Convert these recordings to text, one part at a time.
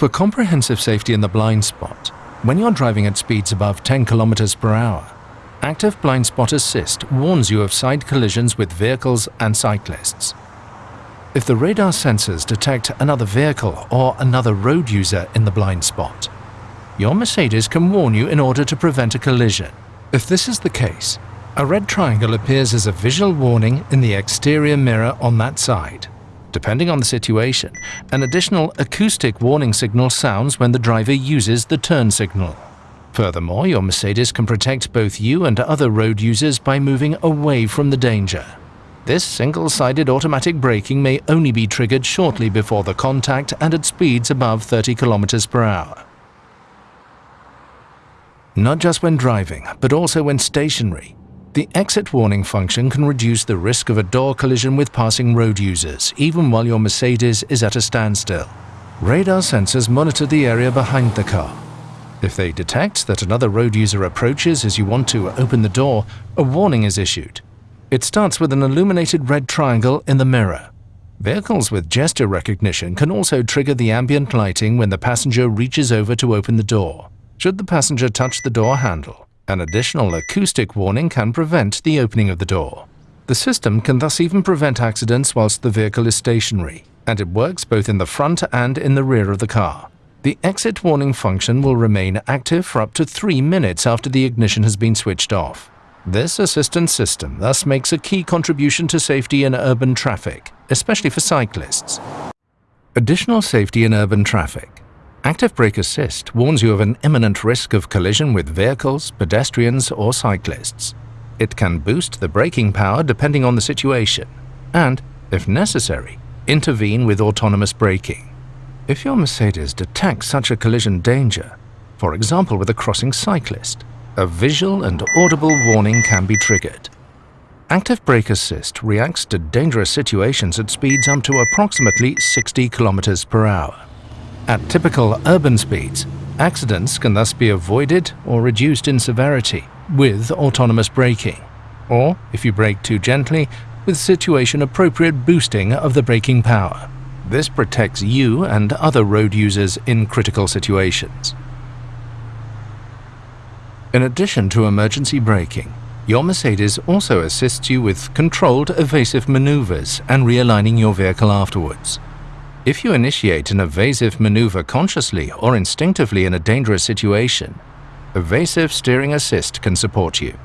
For comprehensive safety in the blind spot, when you're driving at speeds above 10 km per hour, Active Blind Spot Assist warns you of side collisions with vehicles and cyclists. If the radar sensors detect another vehicle or another road user in the blind spot, your Mercedes can warn you in order to prevent a collision. If this is the case, a red triangle appears as a visual warning in the exterior mirror on that side. Depending on the situation, an additional acoustic warning signal sounds when the driver uses the turn signal. Furthermore, your Mercedes can protect both you and other road users by moving away from the danger. This single-sided automatic braking may only be triggered shortly before the contact and at speeds above 30 km per hour. Not just when driving, but also when stationary, the exit warning function can reduce the risk of a door collision with passing road users, even while your Mercedes is at a standstill. Radar sensors monitor the area behind the car. If they detect that another road user approaches as you want to open the door, a warning is issued. It starts with an illuminated red triangle in the mirror. Vehicles with gesture recognition can also trigger the ambient lighting when the passenger reaches over to open the door. Should the passenger touch the door handle, an additional acoustic warning can prevent the opening of the door. The system can thus even prevent accidents whilst the vehicle is stationary, and it works both in the front and in the rear of the car. The exit warning function will remain active for up to three minutes after the ignition has been switched off. This assistance system thus makes a key contribution to safety in urban traffic, especially for cyclists. Additional safety in urban traffic. Active Brake Assist warns you of an imminent risk of collision with vehicles, pedestrians or cyclists. It can boost the braking power depending on the situation and, if necessary, intervene with autonomous braking. If your Mercedes detects such a collision danger, for example with a crossing cyclist, a visual and audible warning can be triggered. Active Brake Assist reacts to dangerous situations at speeds up to approximately 60 km per hour. At typical urban speeds, accidents can thus be avoided or reduced in severity with autonomous braking, or, if you brake too gently, with situation-appropriate boosting of the braking power. This protects you and other road users in critical situations. In addition to emergency braking, your Mercedes also assists you with controlled evasive maneuvers and realigning your vehicle afterwards. If you initiate an evasive maneuver consciously or instinctively in a dangerous situation, Evasive Steering Assist can support you.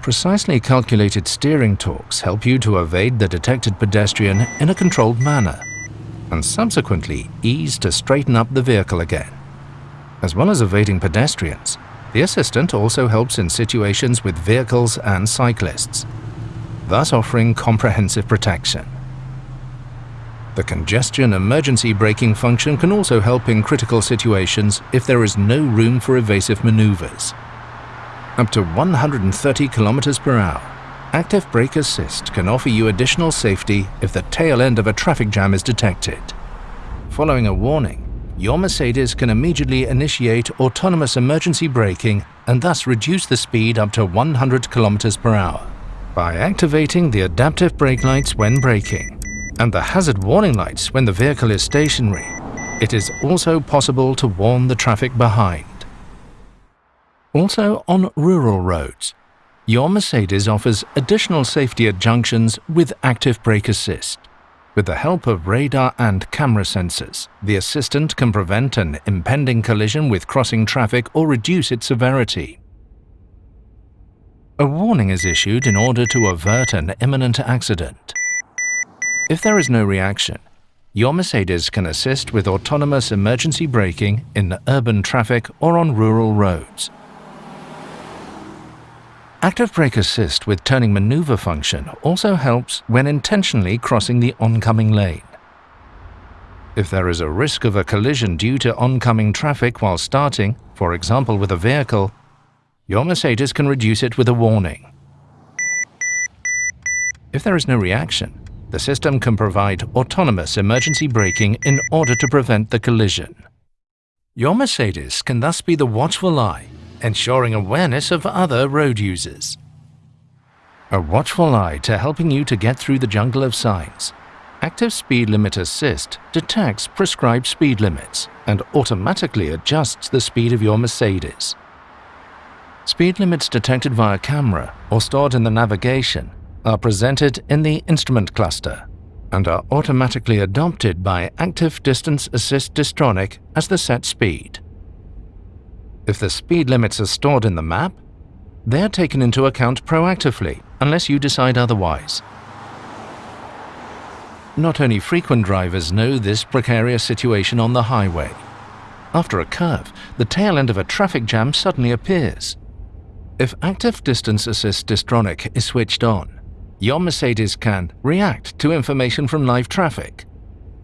Precisely calculated steering torques help you to evade the detected pedestrian in a controlled manner, and subsequently ease to straighten up the vehicle again. As well as evading pedestrians, the assistant also helps in situations with vehicles and cyclists, thus offering comprehensive protection. The congestion emergency braking function can also help in critical situations if there is no room for evasive maneuvers. Up to 130 km per hour, Active Brake Assist can offer you additional safety if the tail end of a traffic jam is detected. Following a warning, your Mercedes can immediately initiate autonomous emergency braking and thus reduce the speed up to 100 km per hour. By activating the adaptive brake lights when braking, and the hazard warning lights when the vehicle is stationary, it is also possible to warn the traffic behind. Also on rural roads, your Mercedes offers additional safety at junctions with active brake assist. With the help of radar and camera sensors, the assistant can prevent an impending collision with crossing traffic or reduce its severity. A warning is issued in order to avert an imminent accident. If there is no reaction, your Mercedes can assist with autonomous emergency braking in urban traffic or on rural roads. Active Brake Assist with turning maneuver function also helps when intentionally crossing the oncoming lane. If there is a risk of a collision due to oncoming traffic while starting, for example with a vehicle, your Mercedes can reduce it with a warning. If there is no reaction, the system can provide autonomous emergency braking in order to prevent the collision. Your Mercedes can thus be the watchful eye, ensuring awareness of other road users. A watchful eye to helping you to get through the jungle of signs. Active Speed Limit Assist detects prescribed speed limits and automatically adjusts the speed of your Mercedes. Speed limits detected via camera or stored in the navigation are presented in the instrument cluster and are automatically adopted by Active Distance Assist Distronic as the set speed. If the speed limits are stored in the map, they are taken into account proactively unless you decide otherwise. Not only frequent drivers know this precarious situation on the highway. After a curve, the tail end of a traffic jam suddenly appears. If Active Distance Assist Distronic is switched on, your Mercedes can react to information from live traffic,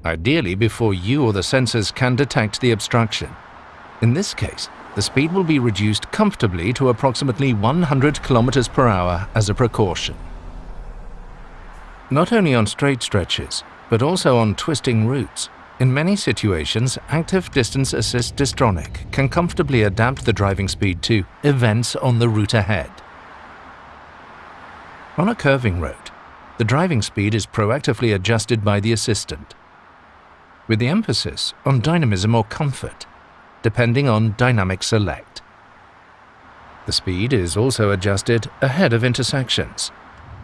ideally before you or the sensors can detect the obstruction. In this case, the speed will be reduced comfortably to approximately 100 km per hour as a precaution. Not only on straight stretches, but also on twisting routes, in many situations, Active Distance Assist Distronic can comfortably adapt the driving speed to events on the route ahead. On a curving road, the driving speed is proactively adjusted by the assistant, with the emphasis on dynamism or comfort, depending on dynamic select. The speed is also adjusted ahead of intersections.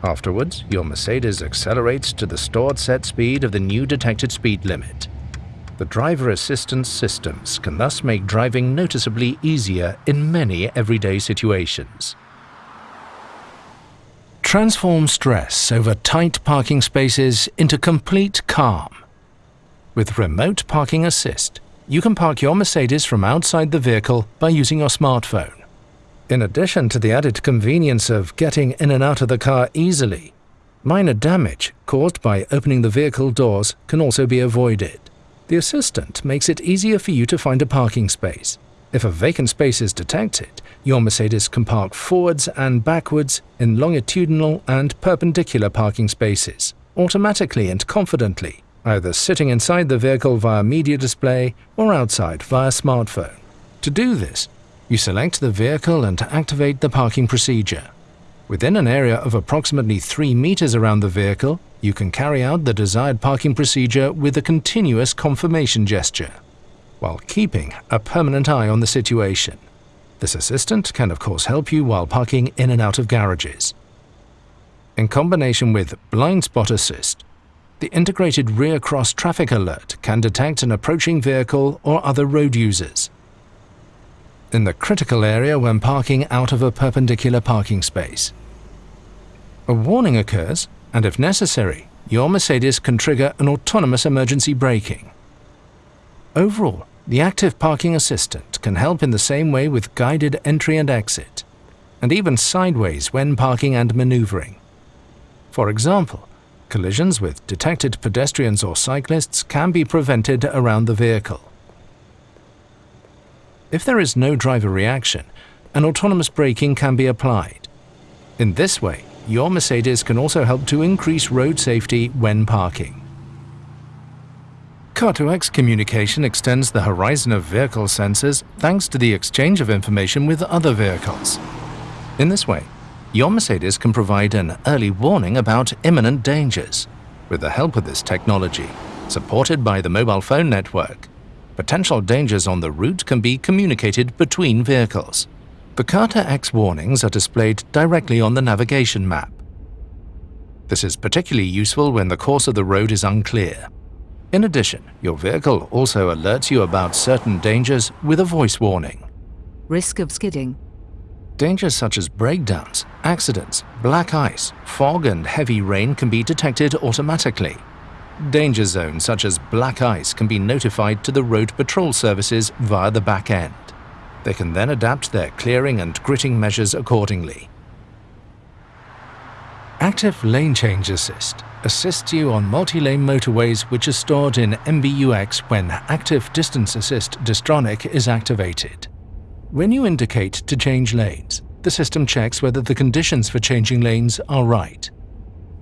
Afterwards, your Mercedes accelerates to the stored set speed of the new detected speed limit. The driver assistance systems can thus make driving noticeably easier in many everyday situations. Transform stress over tight parking spaces into complete calm. With Remote Parking Assist, you can park your Mercedes from outside the vehicle by using your smartphone. In addition to the added convenience of getting in and out of the car easily, minor damage caused by opening the vehicle doors can also be avoided. The assistant makes it easier for you to find a parking space. If a vacant space is detected, your Mercedes can park forwards and backwards in longitudinal and perpendicular parking spaces, automatically and confidently either sitting inside the vehicle via media display or outside via smartphone. To do this, you select the vehicle and activate the parking procedure. Within an area of approximately 3 meters around the vehicle, you can carry out the desired parking procedure with a continuous confirmation gesture, while keeping a permanent eye on the situation. This assistant can of course help you while parking in and out of garages. In combination with Blind Spot Assist, the integrated rear cross traffic alert can detect an approaching vehicle or other road users. In the critical area when parking out of a perpendicular parking space. A warning occurs, and if necessary, your Mercedes can trigger an autonomous emergency braking. Overall, the active parking assistant can help in the same way with guided entry and exit, and even sideways when parking and maneuvering. For example, Collisions with detected pedestrians or cyclists can be prevented around the vehicle. If there is no driver reaction, an autonomous braking can be applied. In this way, your Mercedes can also help to increase road safety when parking. Car2X communication extends the horizon of vehicle sensors thanks to the exchange of information with other vehicles. In this way, your Mercedes can provide an early warning about imminent dangers. With the help of this technology, supported by the mobile phone network, potential dangers on the route can be communicated between vehicles. The Car2X warnings are displayed directly on the navigation map. This is particularly useful when the course of the road is unclear. In addition, your vehicle also alerts you about certain dangers with a voice warning. Risk of skidding Dangers such as breakdowns, accidents, black ice, fog and heavy rain can be detected automatically. Danger zones such as black ice can be notified to the road patrol services via the back end. They can then adapt their clearing and gritting measures accordingly. Active Lane Change Assist assists you on multi-lane motorways which are stored in MBUX when Active Distance Assist Distronic is activated. When you indicate to change lanes, the system checks whether the conditions for changing lanes are right.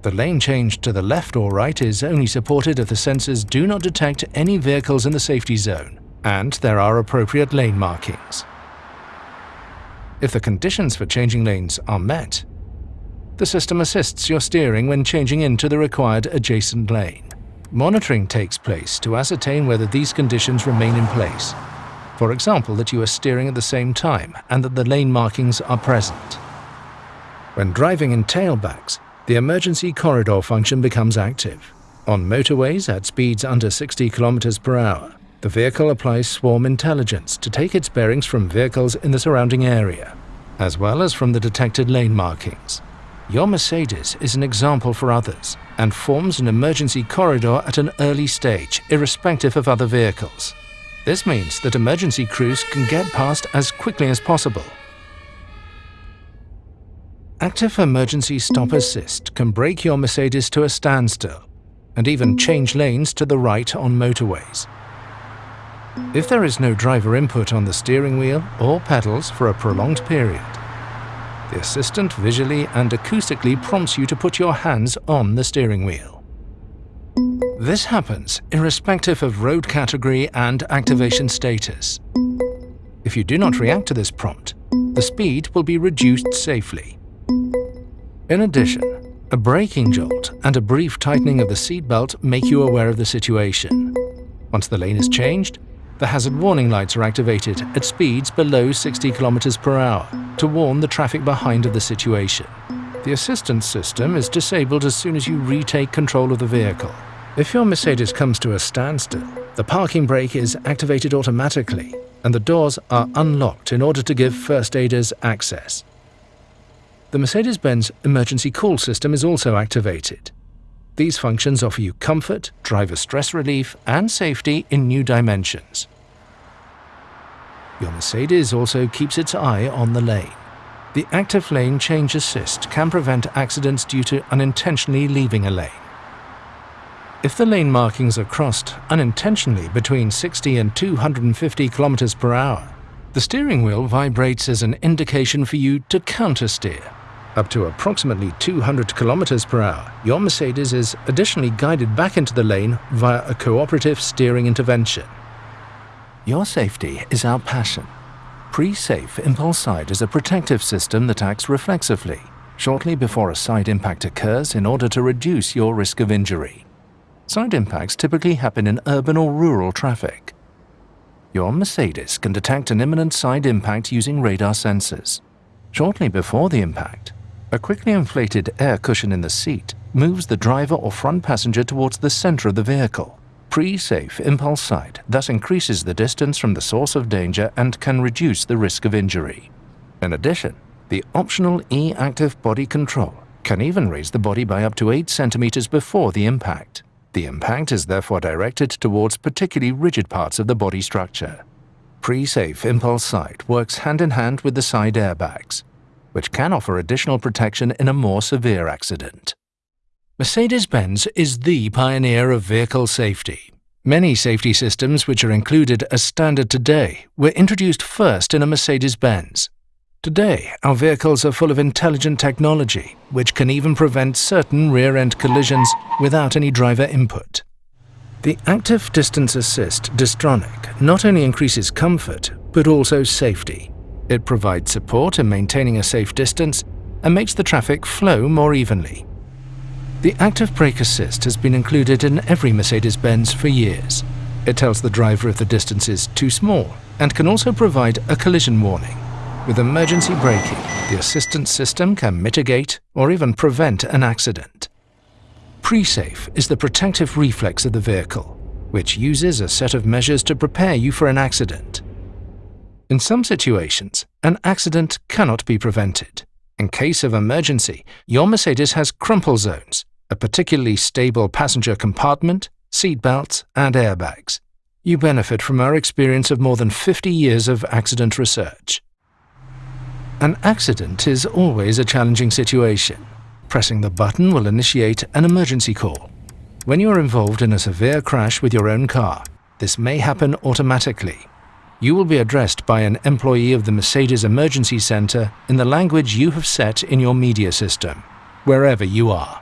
The lane change to the left or right is only supported if the sensors do not detect any vehicles in the safety zone and there are appropriate lane markings. If the conditions for changing lanes are met, the system assists your steering when changing into the required adjacent lane. monitoring takes place to ascertain whether these conditions remain in place. For example, that you are steering at the same time and that the lane markings are present. When driving in tailbacks, the emergency corridor function becomes active. On motorways at speeds under 60 km per hour, the vehicle applies swarm intelligence to take its bearings from vehicles in the surrounding area, as well as from the detected lane markings. Your Mercedes is an example for others and forms an emergency corridor at an early stage, irrespective of other vehicles. This means that emergency crews can get past as quickly as possible. Active Emergency Stop Assist can brake your Mercedes to a standstill and even change lanes to the right on motorways. If there is no driver input on the steering wheel or pedals for a prolonged period, the assistant visually and acoustically prompts you to put your hands on the steering wheel. This happens irrespective of road category and activation status. If you do not react to this prompt, the speed will be reduced safely. In addition, a braking jolt and a brief tightening of the seatbelt make you aware of the situation. Once the lane is changed, the hazard warning lights are activated at speeds below 60 km per hour to warn the traffic behind of the situation. The assistance system is disabled as soon as you retake control of the vehicle. If your Mercedes comes to a standstill, the parking brake is activated automatically and the doors are unlocked in order to give first aiders access. The Mercedes-Benz emergency call system is also activated. These functions offer you comfort, driver stress relief and safety in new dimensions. Your Mercedes also keeps its eye on the lane. The active lane change assist can prevent accidents due to unintentionally leaving a lane. If the lane markings are crossed unintentionally between 60 and 250 km per hour, the steering wheel vibrates as an indication for you to countersteer. Up to approximately 200 km per hour, your Mercedes is additionally guided back into the lane via a cooperative steering intervention. Your safety is our passion. Pre-Safe Impulse Side is a protective system that acts reflexively, shortly before a side impact occurs in order to reduce your risk of injury. Side impacts typically happen in urban or rural traffic. Your Mercedes can detect an imminent side impact using radar sensors. Shortly before the impact, a quickly inflated air cushion in the seat moves the driver or front passenger towards the center of the vehicle. Pre-safe impulse side thus increases the distance from the source of danger and can reduce the risk of injury. In addition, the optional E-active body control can even raise the body by up to 8 centimeters before the impact. The impact is therefore directed towards particularly rigid parts of the body structure. Pre-safe impulse side works hand in hand with the side airbags, which can offer additional protection in a more severe accident. Mercedes-Benz is the pioneer of vehicle safety. Many safety systems which are included as standard today were introduced first in a Mercedes-Benz. Today, our vehicles are full of intelligent technology, which can even prevent certain rear-end collisions without any driver input. The Active Distance Assist Distronic not only increases comfort, but also safety. It provides support in maintaining a safe distance and makes the traffic flow more evenly. The active brake assist has been included in every Mercedes-Benz for years. It tells the driver if the distance is too small and can also provide a collision warning. With emergency braking, the assistance system can mitigate or even prevent an accident. Pre-safe is the protective reflex of the vehicle, which uses a set of measures to prepare you for an accident. In some situations, an accident cannot be prevented. In case of emergency, your Mercedes has crumple zones, a particularly stable passenger compartment, seat belts, and airbags. You benefit from our experience of more than 50 years of accident research. An accident is always a challenging situation. Pressing the button will initiate an emergency call. When you are involved in a severe crash with your own car, this may happen automatically. You will be addressed by an employee of the Mercedes Emergency Center in the language you have set in your media system, wherever you are.